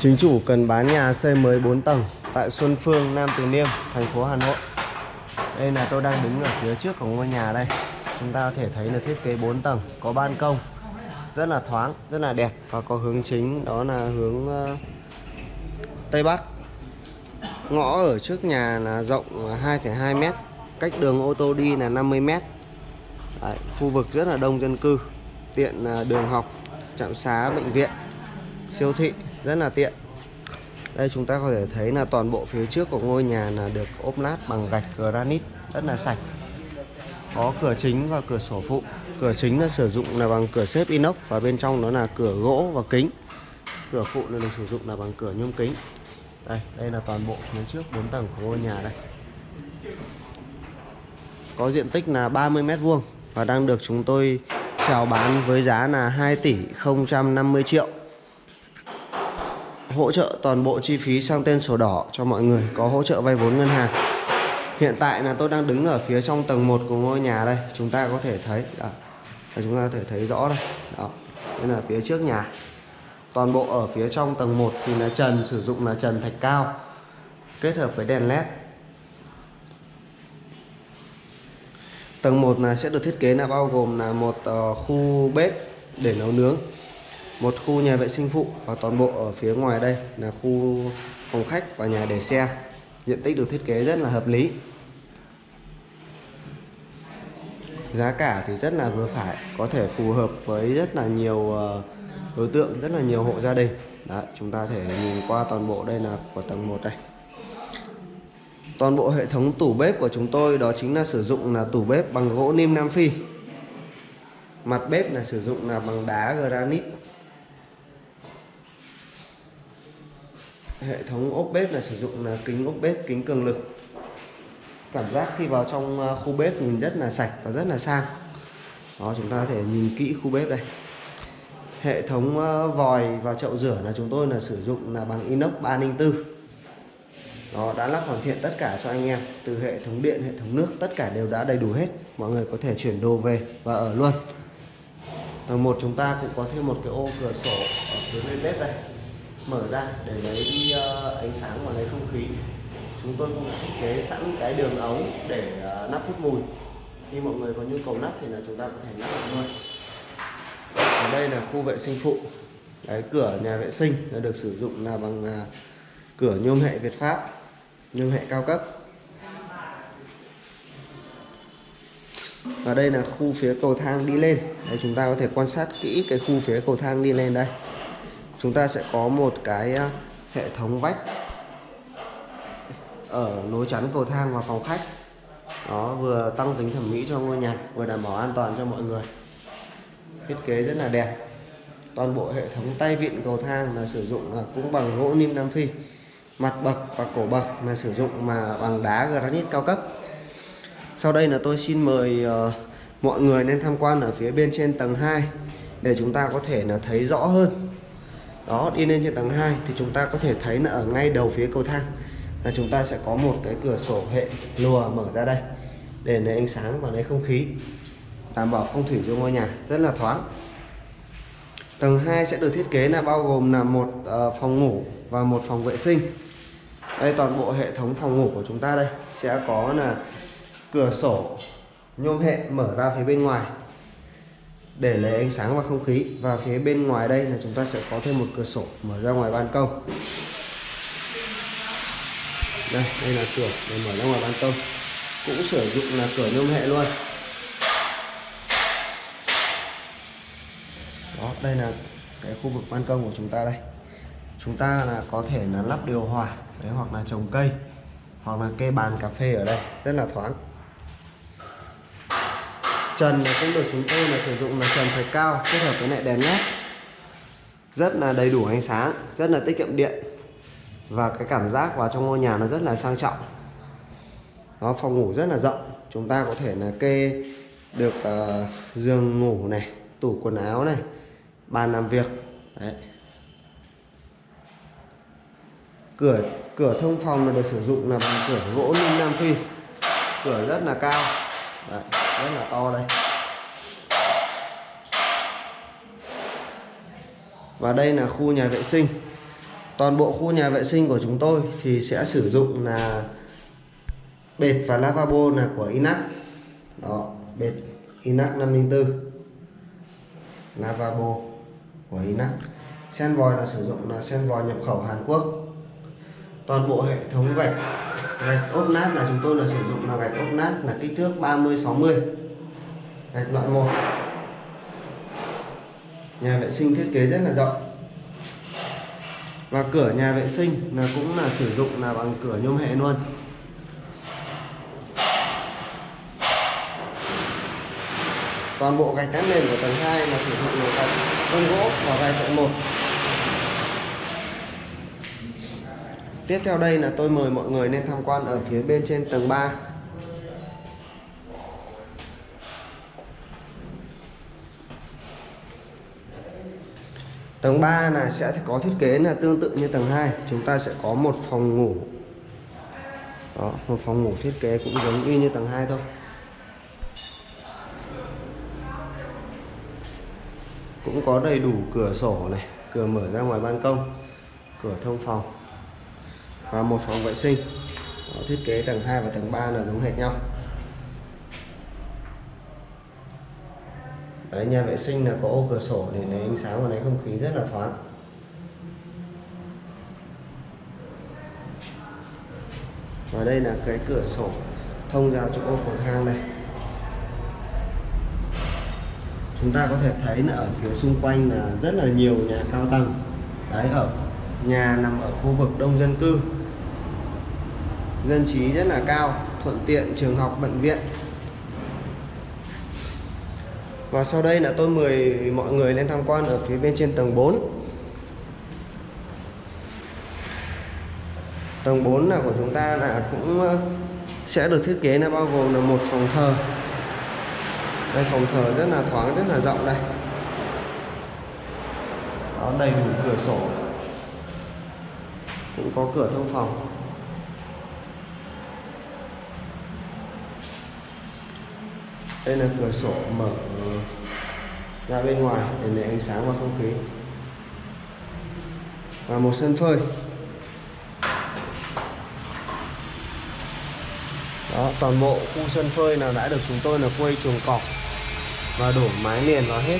Chính chủ cần bán nhà xây mới 4 tầng tại Xuân Phương, Nam Từ Liêm, thành phố Hà Nội. Đây là tôi đang đứng ở phía trước của ngôi nhà đây. Chúng ta có thể thấy là thiết kế 4 tầng, có ban công, rất là thoáng, rất là đẹp và có hướng chính đó là hướng uh, Tây Bắc. Ngõ ở trước nhà là rộng 2,2 m, cách đường ô tô đi là 50 m. Đấy, khu vực rất là đông dân cư, tiện uh, đường học, trạm xá, bệnh viện, siêu thị rất là tiện. Đây, chúng ta có thể thấy là toàn bộ phía trước của ngôi nhà là được ốp lát bằng gạch granite rất là sạch. Có cửa chính và cửa sổ phụ. Cửa chính là sử dụng là bằng cửa xếp inox và bên trong đó là cửa gỗ và kính. Cửa phụ là được sử dụng là bằng cửa nhôm kính. Đây đây là toàn bộ phía trước 4 tầng của ngôi nhà đây. Có diện tích là 30 mét vuông và đang được chúng tôi chào bán với giá là 2 tỷ 050 triệu hỗ trợ toàn bộ chi phí sang tên sổ đỏ cho mọi người có hỗ trợ vay vốn ngân hàng. Hiện tại là tôi đang đứng ở phía trong tầng 1 của ngôi nhà đây. Chúng ta có thể thấy, đó. chúng ta có thể thấy rõ đây. Đó. Đây là phía trước nhà. Toàn bộ ở phía trong tầng 1 thì là trần, sử dụng là trần thạch cao, kết hợp với đèn led tầng 1 là sẽ được thiết kế là bao gồm là một ờ, khu bếp để nấu nướng một khu nhà vệ sinh phụ và toàn bộ ở phía ngoài đây là khu phòng khách và nhà để xe. Diện tích được thiết kế rất là hợp lý. Giá cả thì rất là vừa phải có thể phù hợp với rất là nhiều ờ, đối tượng rất là nhiều hộ gia đình. Đấy, chúng ta thể nhìn qua toàn bộ đây là của tầng 1 đây. Toàn bộ hệ thống tủ bếp của chúng tôi đó chính là sử dụng là tủ bếp bằng gỗ nim Nam Phi. Mặt bếp là sử dụng là bằng đá granite. Hệ thống ốp bếp là sử dụng là kính ốp bếp, kính cường lực. Cảm giác khi vào trong ờ, khu bếp nhìn rất là sạch và rất là sang. Đó, chúng ta có thể nhìn kỹ khu bếp đây. Hệ thống ờ, vòi và chậu rửa là chúng tôi là sử dụng là bằng inox 304 đó, đã lắp hoàn thiện tất cả cho anh em. Từ hệ thống điện, hệ thống nước, tất cả đều đã đầy đủ hết. Mọi người có thể chuyển đồ về và ở luôn. Tầng một chúng ta cũng có thêm một cái ô cửa sổ ở phía bên bếp đây mở ra để lấy đi ờ, ánh sáng và lấy không khí. Chúng tôi cũng thiết kế sẵn cái đường ống để ờ, nắp hút mùi. Khi mọi người có nhu cầu nắp thì là chúng ta có thể nắp được luôn. Ở đây là khu vệ sinh phụ. Cái cửa nhà vệ sinh là được sử dụng là bằng à, cửa nhôm hệ Việt Pháp, nhôm hệ cao cấp. Và đây là khu phía cầu thang đi lên. Đây, chúng ta có thể quan sát kỹ cái khu phía cầu thang đi lên đây chúng ta sẽ có một cái à, hệ thống vách ở nối chắn cầu thang và phòng khách. Đó vừa tăng tính thẩm mỹ cho ngôi nhà vừa đảm bảo an toàn cho mọi người. Thiết kế rất là đẹp. Toàn bộ hệ thống tay vịn cầu thang là sử dụng à, cũng bằng gỗ nim nam phi mặt bậc và cổ bậc là sử dụng mà bằng đá granite cao cấp. Sau đây là tôi xin mời uh, mọi người nên tham quan ở phía bên trên tầng 2 để chúng ta có thể là thấy rõ hơn đó đi lên trên tầng 2 thì chúng ta có thể thấy là ở ngay đầu phía cầu thang là chúng ta sẽ có một cái cửa sổ hệ lùa mở ra đây để lấy ánh sáng và lấy không khí. Đảm bảo phong thủy cho ngôi nhà, rất là thoáng. Tầng 2 sẽ được thiết kế là bao gồm là một ờ, phòng ngủ và một phòng vệ sinh. Đây, toàn bộ hệ thống phòng ngủ của chúng ta đây sẽ có là cửa sổ nhôm hệ mở ra phía bên ngoài để lấy ánh sáng và không khí. Và phía bên ngoài đây là chúng ta sẽ có thêm một cửa sổ mở ra ngoài ban công. Đây đây là cửa để mở ra ngoài ban công. Cũng sử dụng là cửa nhôm hệ luôn. Đó đây là cái khu vực ban công của chúng ta đây. Chúng ta là có thể là lắp điều hòa đấy, hoặc là trồng cây hoặc là cây bàn cà phê ở đây. Rất là thoáng trần cũng được chúng tôi là sử dụng là trần phải cao kết hợp với lại đèn led. Rất là đầy đủ ánh sáng rất là tiết kiệm điện. Và cái cảm giác vào trong ngôi nhà nó rất là sang trọng. Đó phòng ngủ rất là rộng chúng ta có thể là kê được uh, giường ngủ này tủ quần áo này bàn làm việc Đấy. cửa cửa thông phòng là được sử dụng là bằng cửa gỗ ninh nam phi. Cửa rất là cao. Đấy, rất là to đây. Và đây là khu nhà vệ sinh. Toàn bộ khu nhà vệ sinh của chúng tôi thì sẽ sử dụng là bệt và lavabo là của Inac. Đó, bệt Inac 504 lavabo của Inac. Sen vòi là sử dụng là sen vòi nhập khẩu Hàn Quốc toàn bộ hệ thống gạch. Gạch ốp nát là chúng tôi là sử dụng là gạch ốp nát là kích thước 30 60 gạch loại 1 nhà vệ sinh thiết kế rất là rộng. Và cửa nhà vệ sinh là cũng là sử dụng là bằng cửa nhôm hệ luôn. Toàn bộ gạch đá nền của tầng 2 là sử dụng là gạch công gỗ và gạch loại 1 tiếp theo đây là tôi mời mọi người lên tham quan ở phía bên trên tầng 3 Tầng 3 là sẽ có thiết kế là tương tự như tầng 2 Chúng ta sẽ có một phòng ngủ. Đó, một phòng ngủ thiết kế cũng giống y như tầng 2 thôi. Cũng có đầy đủ cửa sổ này Cửa mở ra ngoài ban công Cửa thông phòng. Và một phòng vệ sinh. Đó, Thiết kế tầng 2 và tầng 3 là giống hệt nhau. Đấy, nhà vệ sinh là có ô cửa sổ để lấy ánh sáng và lấy không khí rất là thoáng. Và đây là cái cửa sổ thông ra chỗ ô cầu thang này. Chúng ta có thể thấy là ở phía xung quanh là rất là nhiều nhà cao tầng. Đấy ở nhà nằm ở khu vực đông dân cư. Dân trí rất là cao thuận tiện trường học bệnh viện. Và sau đây là tôi mời mọi người lên tham quan ở phía bên trên tầng 4 Tầng 4 là của chúng ta là cũng ờ, sẽ được thiết kế là bao gồm là một phòng thờ. Đây phòng thờ rất là thoáng, rất là rộng đây. Đó đầy đủ cửa sổ. Cũng có cửa thông phòng. Đây là cửa sổ mở ra bên ngoài để lấy ánh sáng và không khí. Và một sân phơi. Đó, toàn bộ khu sân phơi nào đã được chúng tôi là quây chuồng cọp và đổ mái liền vào hết.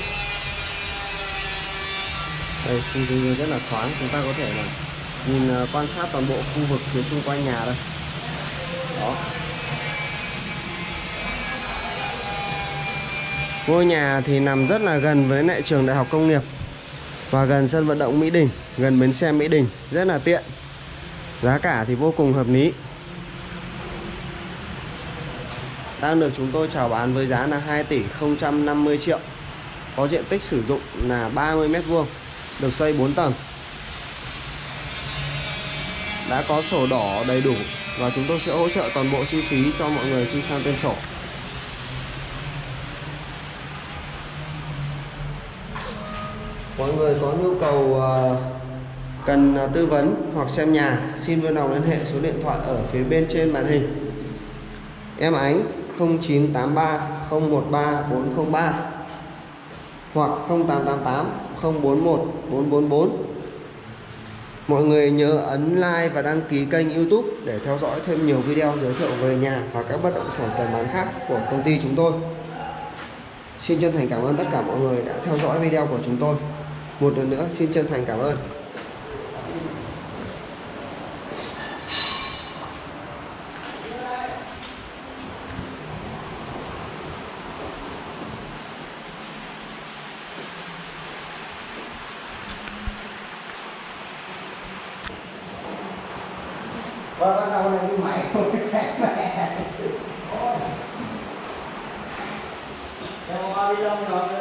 Đây, khu rất là thoáng, chúng ta có thể là nhìn ờ, quan sát toàn bộ khu vực phía xung quanh nhà đây. Đó. Ngôi nhà thì nằm rất là gần với lại trường đại học công nghiệp Và gần sân vận động Mỹ Đình, Gần bến xe Mỹ Đình, Rất là tiện. Giá cả thì vô cùng hợp lý. Đang được chúng tôi chào bán với giá là 2 tỷ 050 triệu. Có diện tích sử dụng là 30 mét vuông, Được xây 4 tầng. Đã có sổ đỏ đầy đủ Và chúng tôi sẽ hỗ trợ toàn bộ chi phí cho mọi người khi sang tên sổ. Mọi người có nhu cầu à, cần à, tư vấn hoặc xem nhà, xin vui lòng liên hệ số điện thoại ở phía bên trên màn hình. Em ánh 0983 013 403 hoặc 0888 041 444 Mọi người nhớ ấn like và đăng ký kênh youtube để theo dõi thêm nhiều video giới thiệu về nhà và các bất động sản cần bán khác của công ty chúng tôi. Xin chân thành cảm ơn tất cả mọi người đã theo dõi video của chúng tôi. Một lần nữa, xin chân thành cảm ơn. Và bắt đầu là cái máy không sẽ mẹ. Ôi. Em đi đâu rồi?